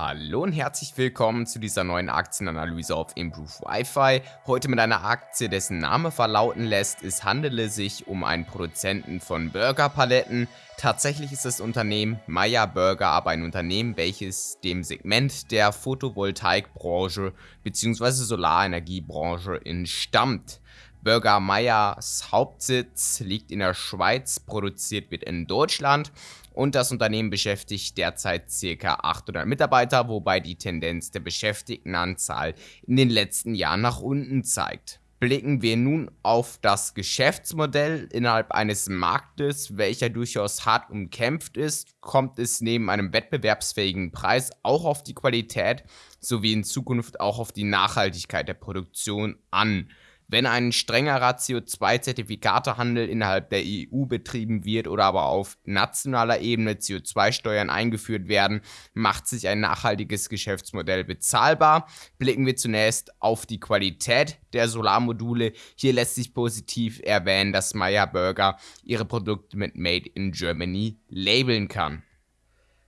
Hallo und herzlich willkommen zu dieser neuen Aktienanalyse auf Improve Wi-Fi. Heute mit einer Aktie, dessen Name verlauten lässt, es handele sich um einen Produzenten von Burgerpaletten. Tatsächlich ist das Unternehmen Meyer Burger aber ein Unternehmen, welches dem Segment der Photovoltaikbranche bzw. Solarenergiebranche entstammt. Burger Meyers Hauptsitz liegt in der Schweiz, produziert wird in Deutschland und das Unternehmen beschäftigt derzeit ca. 800 Mitarbeiter, wobei die Tendenz der Beschäftigtenanzahl in den letzten Jahren nach unten zeigt. Blicken wir nun auf das Geschäftsmodell innerhalb eines Marktes, welcher durchaus hart umkämpft ist, kommt es neben einem wettbewerbsfähigen Preis auch auf die Qualität sowie in Zukunft auch auf die Nachhaltigkeit der Produktion an. Wenn ein strengerer CO2-Zertifikatehandel innerhalb der EU betrieben wird oder aber auf nationaler Ebene CO2-Steuern eingeführt werden, macht sich ein nachhaltiges Geschäftsmodell bezahlbar. Blicken wir zunächst auf die Qualität der Solarmodule. Hier lässt sich positiv erwähnen, dass Meyer Burger ihre Produkte mit Made in Germany labeln kann.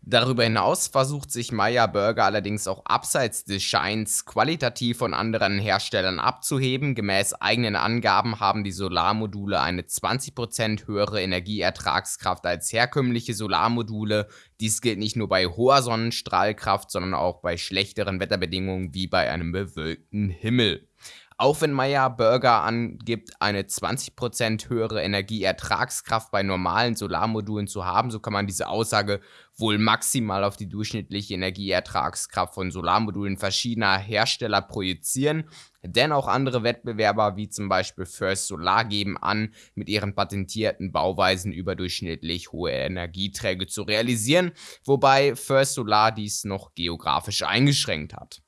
Darüber hinaus versucht sich Meyer Burger allerdings auch abseits des Scheins qualitativ von anderen Herstellern abzuheben. Gemäß eigenen Angaben haben die Solarmodule eine 20% höhere Energieertragskraft als herkömmliche Solarmodule. Dies gilt nicht nur bei hoher Sonnenstrahlkraft, sondern auch bei schlechteren Wetterbedingungen wie bei einem bewölkten Himmel. Auch wenn Meyer Burger angibt, eine 20% höhere Energieertragskraft bei normalen Solarmodulen zu haben, so kann man diese Aussage wohl maximal auf die durchschnittliche Energieertragskraft von Solarmodulen verschiedener Hersteller projizieren. Denn auch andere Wettbewerber wie zum Beispiel First Solar geben an, mit ihren patentierten Bauweisen überdurchschnittlich hohe Energieträge zu realisieren, wobei First Solar dies noch geografisch eingeschränkt hat.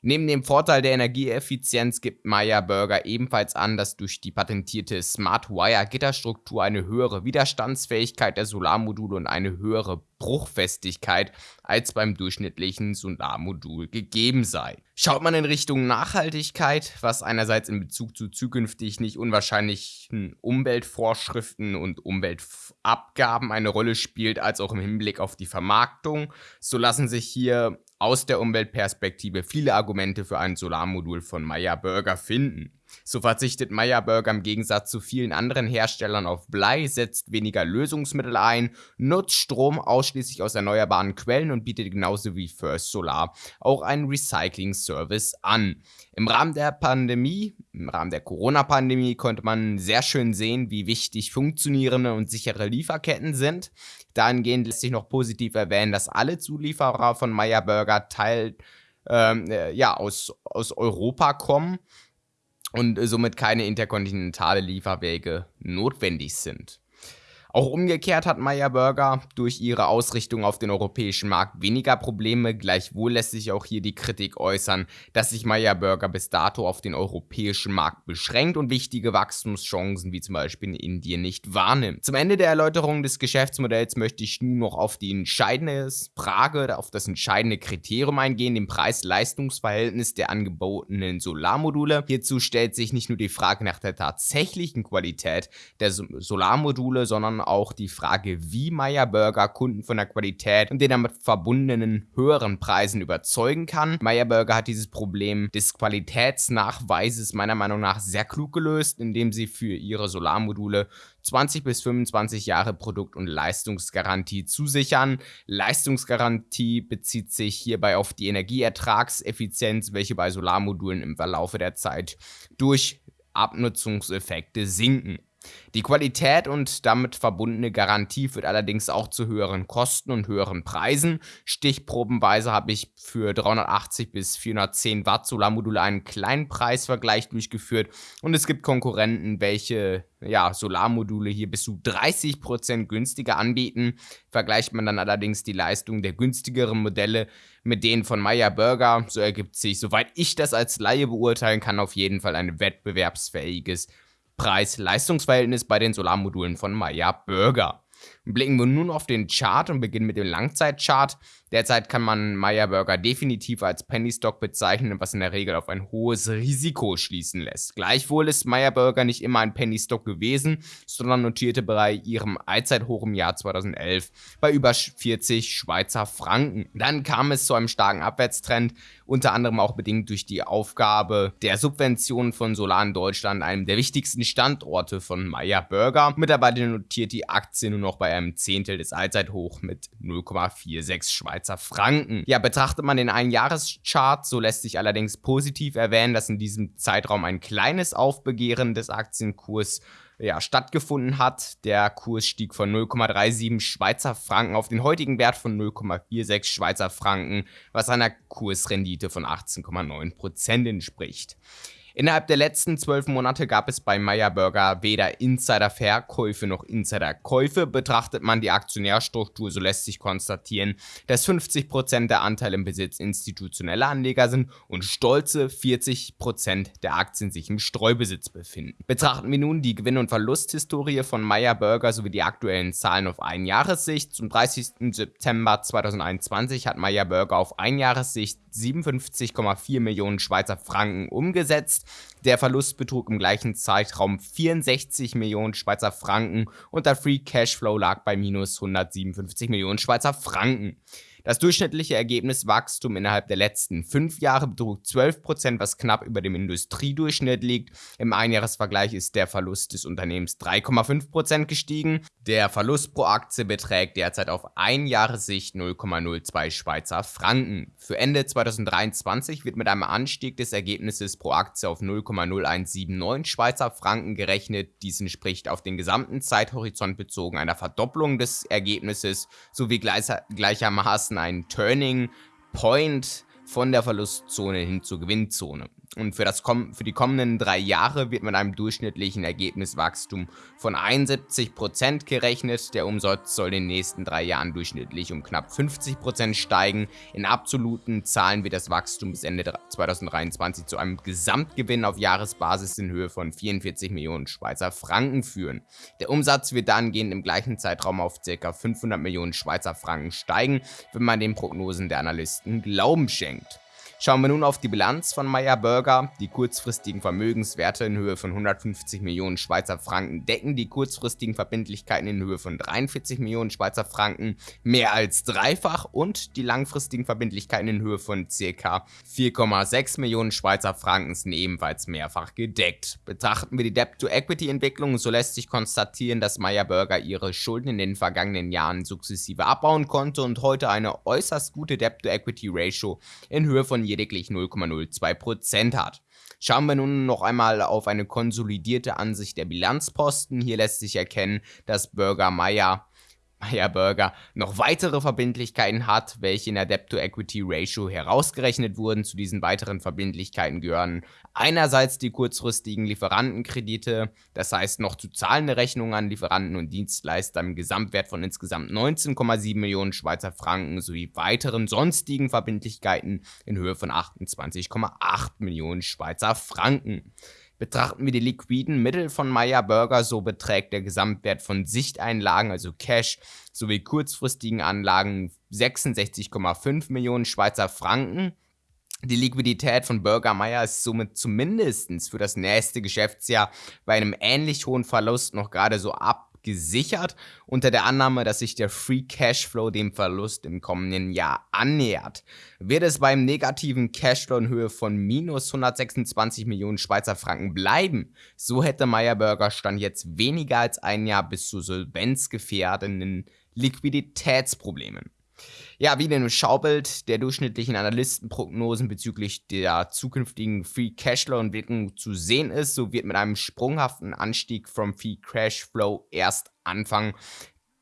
Neben dem Vorteil der Energieeffizienz gibt Meyer Burger ebenfalls an, dass durch die patentierte Smart Wire Gitterstruktur eine höhere Widerstandsfähigkeit der Solarmodule und eine höhere Bruchfestigkeit als beim durchschnittlichen Solarmodul gegeben sei. Schaut man in Richtung Nachhaltigkeit, was einerseits in Bezug zu zukünftig nicht unwahrscheinlichen Umweltvorschriften und Umweltabgaben eine Rolle spielt, als auch im Hinblick auf die Vermarktung, so lassen sich hier aus der Umweltperspektive viele Argumente für ein Solarmodul von Meyer Burger finden. So verzichtet Meyer Burger im Gegensatz zu vielen anderen Herstellern auf Blei, setzt weniger Lösungsmittel ein, nutzt Strom ausschließlich aus erneuerbaren Quellen und bietet genauso wie First Solar auch einen Recycling-Service an. Im Rahmen der Pandemie, im Rahmen der Corona-Pandemie konnte man sehr schön sehen, wie wichtig funktionierende und sichere Lieferketten sind. Dahingehend lässt sich noch positiv erwähnen, dass alle Zulieferer von Meyer Burger Teil ähm, äh, ja, aus, aus Europa kommen und somit keine interkontinentale Lieferwege notwendig sind. Auch umgekehrt hat Meyer Burger durch ihre Ausrichtung auf den europäischen Markt weniger Probleme, gleichwohl lässt sich auch hier die Kritik äußern, dass sich Meyer Burger bis dato auf den europäischen Markt beschränkt und wichtige Wachstumschancen wie zum Beispiel in Indien nicht wahrnimmt. Zum Ende der Erläuterung des Geschäftsmodells möchte ich nun noch auf die entscheidende Frage, auf das entscheidende Kriterium eingehen, dem Preis-Leistungs-Verhältnis der angebotenen Solarmodule. Hierzu stellt sich nicht nur die Frage nach der tatsächlichen Qualität der Solarmodule, sondern auch die Frage, wie Meyer Burger Kunden von der Qualität und den damit verbundenen höheren Preisen überzeugen kann. Meyer Burger hat dieses Problem des Qualitätsnachweises meiner Meinung nach sehr klug gelöst, indem sie für ihre Solarmodule 20 bis 25 Jahre Produkt- und Leistungsgarantie zusichern. Leistungsgarantie bezieht sich hierbei auf die Energieertragseffizienz, welche bei Solarmodulen im Verlaufe der Zeit durch Abnutzungseffekte sinken. Die Qualität und damit verbundene Garantie führt allerdings auch zu höheren Kosten und höheren Preisen. Stichprobenweise habe ich für 380 bis 410 Watt Solarmodule einen kleinen Preisvergleich durchgeführt und es gibt Konkurrenten, welche ja, Solarmodule hier bis zu 30% günstiger anbieten. Vergleicht man dann allerdings die Leistung der günstigeren Modelle mit denen von Meyer Burger, so ergibt sich, soweit ich das als Laie beurteilen kann, auf jeden Fall ein wettbewerbsfähiges Preis-Leistungs-Verhältnis bei den Solarmodulen von Meyer Burger. Blicken wir nun auf den Chart und beginnen mit dem Langzeitchart. Derzeit kann man Meyer Burger definitiv als Penny Stock bezeichnen, was in der Regel auf ein hohes Risiko schließen lässt. Gleichwohl ist Meyer Burger nicht immer ein Penny Stock gewesen, sondern notierte bei ihrem Allzeithoch im Jahr 2011 bei über 40 Schweizer Franken. Dann kam es zu einem starken Abwärtstrend, unter anderem auch bedingt durch die Aufgabe der Subventionen von Solar in Deutschland, einem der wichtigsten Standorte von Meyer Burger. Mittlerweile notiert die Aktie nur noch bei einem Zehntel des Allzeithoch mit 0,46 Schweizer Franken. Ja, betrachtet man den Einjahreschart, so lässt sich allerdings positiv erwähnen, dass in diesem Zeitraum ein kleines Aufbegehren des Aktienkurs ja, stattgefunden hat. Der Kurs stieg von 0,37 Schweizer Franken auf den heutigen Wert von 0,46 Schweizer Franken, was einer Kursrendite von 18,9% entspricht. Innerhalb der letzten zwölf Monate gab es bei Meyer Burger weder Insider-Verkäufe noch Insider-Käufe. Betrachtet man die Aktionärstruktur, so lässt sich konstatieren, dass 50% der Anteile im Besitz institutioneller Anleger sind und stolze 40% der Aktien sich im Streubesitz befinden. Betrachten wir nun die Gewinn- und Verlusthistorie von Meyer Burger sowie die aktuellen Zahlen auf Einjahressicht. Zum 30. September 2021 hat Meyer Burger auf Einjahressicht 57,4 Millionen Schweizer Franken umgesetzt. Der Verlust betrug im gleichen Zeitraum 64 Millionen Schweizer Franken und der Free Cashflow lag bei minus 157 Millionen Schweizer Franken. Das durchschnittliche Ergebniswachstum innerhalb der letzten fünf Jahre betrug 12%, was knapp über dem Industriedurchschnitt liegt. Im Einjahresvergleich ist der Verlust des Unternehmens 3,5% gestiegen. Der Verlust pro Aktie beträgt derzeit auf ein Jahressicht 0,02 Schweizer Franken. Für Ende 2023 wird mit einem Anstieg des Ergebnisses pro Aktie auf 0,0179 Schweizer Franken gerechnet. Dies entspricht auf den gesamten Zeithorizont bezogen einer Verdopplung des Ergebnisses sowie gleichermaßen einen Turning Point von der Verlustzone hin zur Gewinnzone. Und für, das, für die kommenden drei Jahre wird mit einem durchschnittlichen Ergebniswachstum von 71% gerechnet. Der Umsatz soll in den nächsten drei Jahren durchschnittlich um knapp 50% steigen. In absoluten Zahlen wird das Wachstum bis Ende 2023 zu einem Gesamtgewinn auf Jahresbasis in Höhe von 44 Millionen Schweizer Franken führen. Der Umsatz wird dahingehend im gleichen Zeitraum auf ca. 500 Millionen Schweizer Franken steigen, wenn man den Prognosen der Analysten Glauben schenkt. Schauen wir nun auf die Bilanz von Meyer Burger. Die kurzfristigen Vermögenswerte in Höhe von 150 Millionen Schweizer Franken decken die kurzfristigen Verbindlichkeiten in Höhe von 43 Millionen Schweizer Franken mehr als dreifach und die langfristigen Verbindlichkeiten in Höhe von ca. 4,6 Millionen Schweizer Franken sind ebenfalls mehrfach gedeckt. Betrachten wir die Debt-to-Equity-Entwicklung, so lässt sich konstatieren, dass Meyer Burger ihre Schulden in den vergangenen Jahren sukzessive abbauen konnte und heute eine äußerst gute Debt-to-Equity-Ratio in Höhe von lediglich 0,02% hat. Schauen wir nun noch einmal auf eine konsolidierte Ansicht der Bilanzposten. Hier lässt sich erkennen, dass Burger Meyer Meyer Burger noch weitere Verbindlichkeiten hat, welche in der Debt-to-Equity-Ratio herausgerechnet wurden. Zu diesen weiteren Verbindlichkeiten gehören einerseits die kurzfristigen Lieferantenkredite, das heißt noch zu zahlende Rechnungen an Lieferanten und Dienstleister im Gesamtwert von insgesamt 19,7 Millionen Schweizer Franken sowie weiteren sonstigen Verbindlichkeiten in Höhe von 28,8 Millionen Schweizer Franken. Betrachten wir die liquiden Mittel von Meyer Burger, so beträgt der Gesamtwert von Sichteinlagen, also Cash, sowie kurzfristigen Anlagen 66,5 Millionen Schweizer Franken. Die Liquidität von Burger Meyer ist somit zumindest für das nächste Geschäftsjahr bei einem ähnlich hohen Verlust noch gerade so ab gesichert, unter der Annahme, dass sich der Free Cashflow dem Verlust im kommenden Jahr annähert. Wird es beim negativen Cashflow in Höhe von minus 126 Millionen Schweizer Franken bleiben, so hätte Meyerburger Stand jetzt weniger als ein Jahr bis zu solvenzgefährdenden Liquiditätsproblemen. Ja, wie in dem Schaubild der durchschnittlichen Analystenprognosen bezüglich der zukünftigen Free Cashflow-Entwicklung zu sehen ist, so wird mit einem sprunghaften Anstieg vom Free Cashflow erst Anfang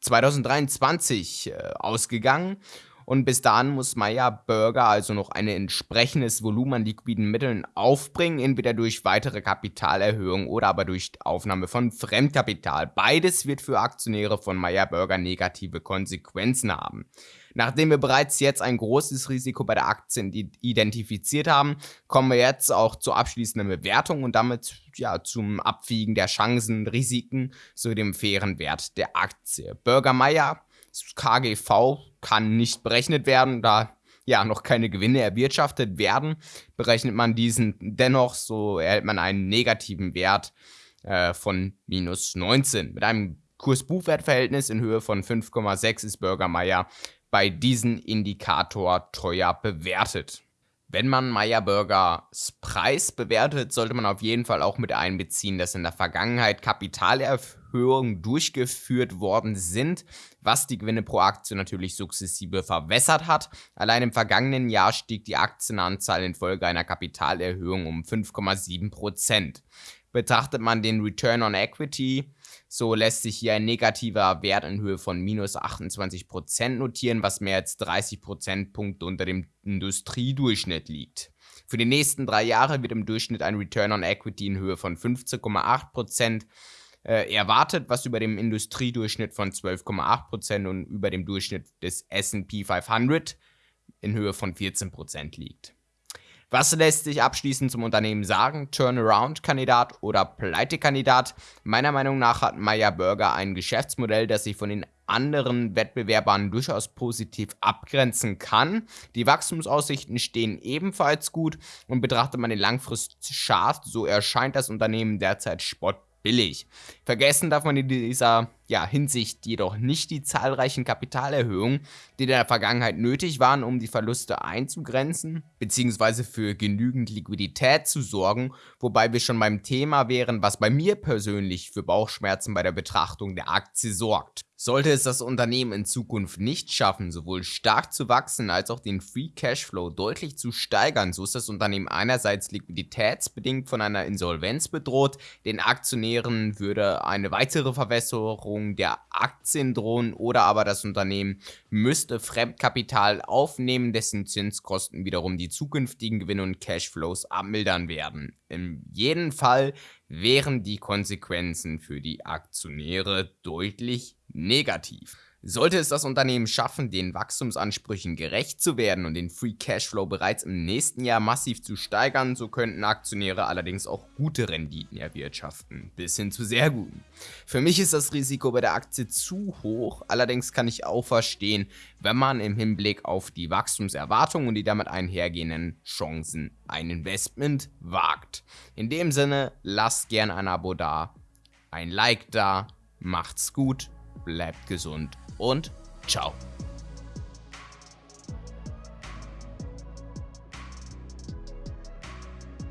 2023 äh, ausgegangen. Und bis dahin muss Meyer Burger also noch ein entsprechendes Volumen an liquiden Mitteln aufbringen, entweder durch weitere Kapitalerhöhung oder aber durch Aufnahme von Fremdkapital. Beides wird für Aktionäre von Meyer Burger negative Konsequenzen haben. Nachdem wir bereits jetzt ein großes Risiko bei der Aktie identifiziert haben, kommen wir jetzt auch zur abschließenden Bewertung und damit ja, zum Abwiegen der Chancen, Risiken sowie dem fairen Wert der Aktie. Bürgermeier KGV kann nicht berechnet werden, da ja noch keine Gewinne erwirtschaftet werden. Berechnet man diesen dennoch, so erhält man einen negativen Wert äh, von minus 19. Mit einem Kurs-Buchwert-Verhältnis in Höhe von 5,6 ist Bürgermeier bei diesem Indikator teuer bewertet. Wenn man Meyer Burgers Preis bewertet, sollte man auf jeden Fall auch mit einbeziehen, dass in der Vergangenheit Kapitalerhöhungen durchgeführt worden sind, was die Gewinne pro Aktie natürlich sukzessive verwässert hat. Allein im vergangenen Jahr stieg die Aktienanzahl infolge einer Kapitalerhöhung um 5,7%. Betrachtet man den Return on Equity, so lässt sich hier ein negativer Wert in Höhe von minus 28% notieren, was mehr als 30 Prozentpunkte unter dem Industriedurchschnitt liegt. Für die nächsten drei Jahre wird im Durchschnitt ein Return on Equity in Höhe von 15,8% äh, erwartet, was über dem Industriedurchschnitt von 12,8% und über dem Durchschnitt des S&P 500 in Höhe von 14% liegt. Was lässt sich abschließend zum Unternehmen sagen? Turnaround-Kandidat oder Pleite-Kandidat? Meiner Meinung nach hat Meyer Burger ein Geschäftsmodell, das sich von den anderen Wettbewerbern durchaus positiv abgrenzen kann. Die Wachstumsaussichten stehen ebenfalls gut und betrachtet man den Langfristchart, so erscheint das Unternehmen derzeit spottbillig. Vergessen darf man in dieser ja, Hinsicht jedoch nicht die zahlreichen Kapitalerhöhungen, die in der Vergangenheit nötig waren, um die Verluste einzugrenzen, bzw. für genügend Liquidität zu sorgen, wobei wir schon beim Thema wären, was bei mir persönlich für Bauchschmerzen bei der Betrachtung der Aktie sorgt. Sollte es das Unternehmen in Zukunft nicht schaffen, sowohl stark zu wachsen als auch den Free Cashflow deutlich zu steigern, so ist das Unternehmen einerseits liquiditätsbedingt von einer Insolvenz bedroht, den Aktionären würde eine weitere Verwässerung Veränderung der Aktien drohen oder aber das Unternehmen müsste Fremdkapital aufnehmen, dessen Zinskosten wiederum die zukünftigen Gewinne und Cashflows abmildern werden. In jedem Fall wären die Konsequenzen für die Aktionäre deutlich negativ. Sollte es das Unternehmen schaffen, den Wachstumsansprüchen gerecht zu werden und den Free Cashflow bereits im nächsten Jahr massiv zu steigern, so könnten Aktionäre allerdings auch gute Renditen erwirtschaften, bis hin zu sehr guten. Für mich ist das Risiko bei der Aktie zu hoch, allerdings kann ich auch verstehen, wenn man im Hinblick auf die Wachstumserwartungen und die damit einhergehenden Chancen ein Investment wagt. In dem Sinne, lasst gerne ein Abo da, ein Like da, macht's gut, bleibt gesund und ciao.